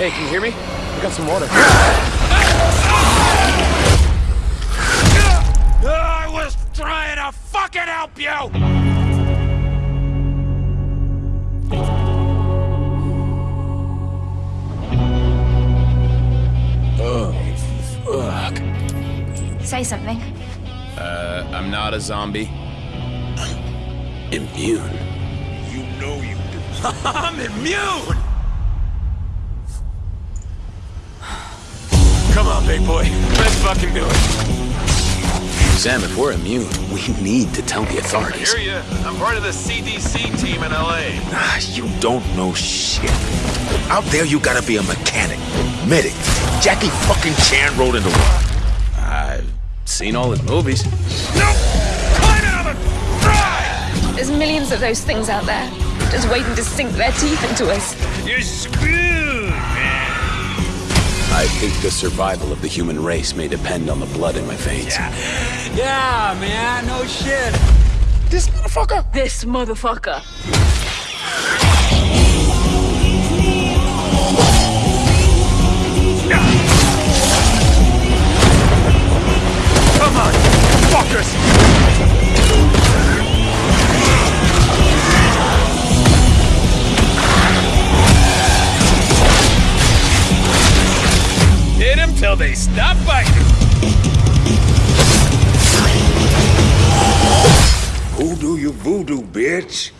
Hey, can you hear me? I got some water. I was trying to fucking help you! Say something. Uh, I'm not a zombie. Immune. You know you do. I'm immune! On, big boy. Let's fucking do it. Sam, if we're immune, we need to tell the authorities. Hear ya. I'm part of the CDC team in LA. Ah, you don't know shit. Out there, you gotta be a mechanic, medic. Jackie fucking Chan rode into one. I've seen all the movies. No! Climb out of it! Try! There's millions of those things out there, just waiting to sink their teeth into us. You're screwed, man. I think the survival of the human race may depend on the blood in my veins. Yeah, man, no shit. This motherfucker. This motherfucker. Till they stop biting. Who do you voodoo, bitch?